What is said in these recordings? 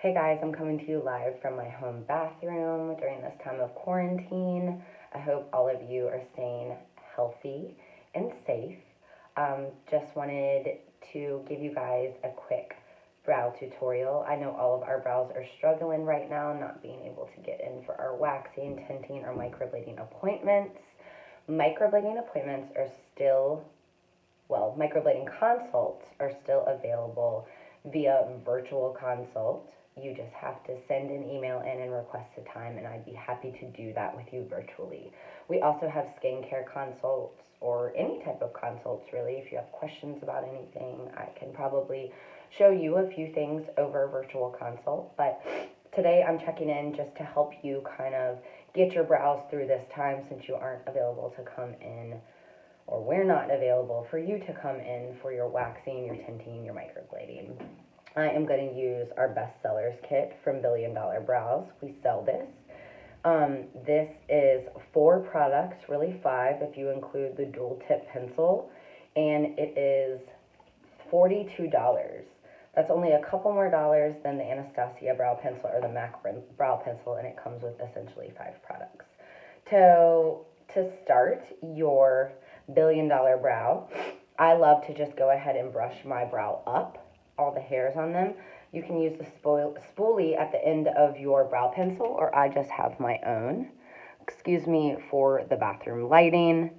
Hey guys, I'm coming to you live from my home bathroom during this time of quarantine. I hope all of you are staying healthy and safe. Um, just wanted to give you guys a quick brow tutorial. I know all of our brows are struggling right now, not being able to get in for our waxing, tinting, or microblading appointments. Microblading appointments are still, well, microblading consults are still available via virtual consult. You just have to send an email in and request a time, and I'd be happy to do that with you virtually. We also have skincare consults or any type of consults, really. If you have questions about anything, I can probably show you a few things over a virtual consult. But today I'm checking in just to help you kind of get your brows through this time since you aren't available to come in or we're not available for you to come in for your waxing, your tinting, your microblading. I am going to use our best sellers kit from Billion Dollar Brows. We sell this. Um, this is four products, really five if you include the dual tip pencil, and it is $42. That's only a couple more dollars than the Anastasia brow pencil or the MAC brow pencil, and it comes with essentially five products. So to start your billion dollar brow, I love to just go ahead and brush my brow up, all the hairs on them. You can use the spoolie at the end of your brow pencil, or I just have my own. Excuse me for the bathroom lighting.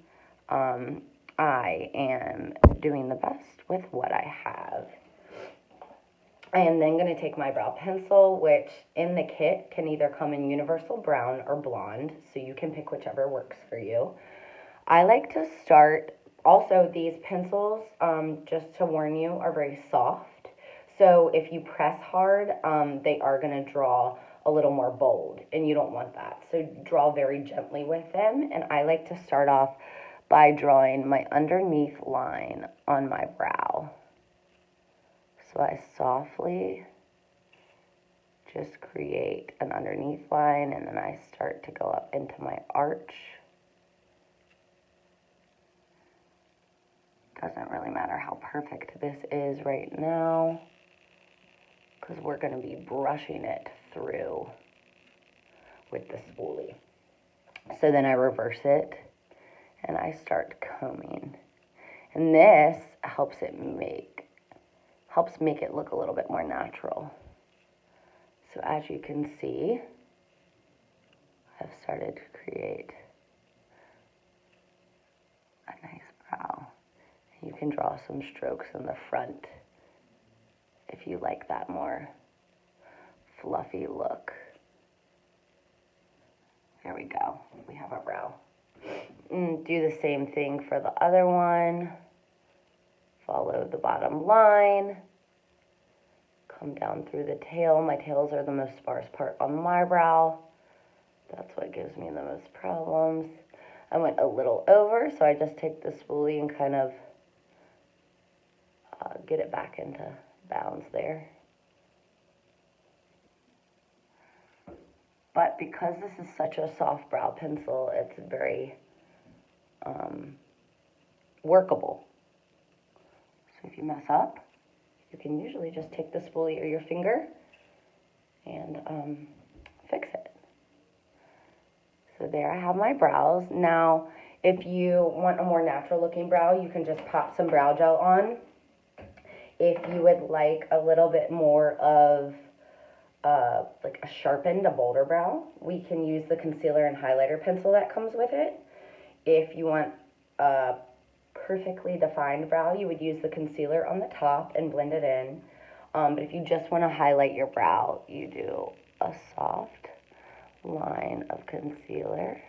Um, I am doing the best with what I have. I am then going to take my brow pencil, which in the kit can either come in universal brown or blonde, so you can pick whichever works for you. I like to start, also these pencils, um, just to warn you, are very soft. So if you press hard, um, they are going to draw a little more bold, and you don't want that. So draw very gently with them, and I like to start off by drawing my underneath line on my brow. So I softly just create an underneath line and then I start to go up into my arch. Doesn't really matter how perfect this is right now because we're going to be brushing it through with the spoolie. So then I reverse it and I start combing. And this helps it make helps make it look a little bit more natural. So as you can see, I've started to create a nice brow. You can draw some strokes in the front if you like that more fluffy look. There we go. We have our brow. And do the same thing for the other one follow the bottom line, come down through the tail. My tails are the most sparse part on my brow. That's what gives me the most problems. I went a little over, so I just take the spoolie and kind of uh, get it back into bounds there. But because this is such a soft brow pencil, it's very um, workable. So if you mess up, you can usually just take the spoolie or your finger and um, fix it. So there I have my brows. Now, if you want a more natural looking brow, you can just pop some brow gel on. If you would like a little bit more of uh, like a sharpened, a bolder brow, we can use the concealer and highlighter pencil that comes with it. If you want a perfectly defined brow, you would use the concealer on the top and blend it in. Um, but if you just want to highlight your brow, you do a soft line of concealer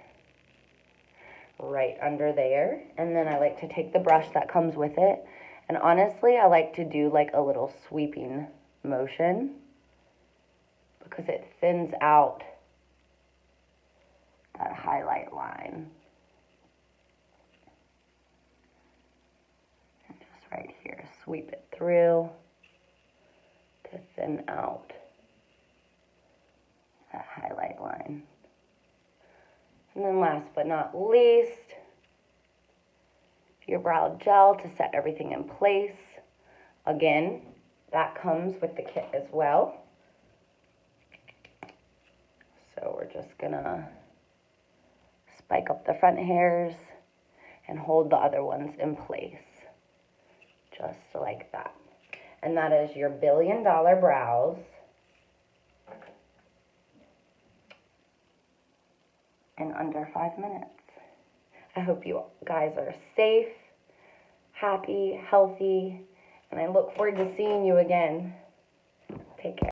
right under there. And then I like to take the brush that comes with it. And honestly, I like to do like a little sweeping motion because it thins out that highlight line. Just right here. Sweep it through to thin out that highlight line. And then last but not least, your brow gel to set everything in place. Again, that comes with the kit as well. So we're just gonna spike up the front hairs and hold the other ones in place. Just like that. And that is your billion dollar brows. In under five minutes. I hope you guys are safe, happy, healthy, and I look forward to seeing you again. Take care.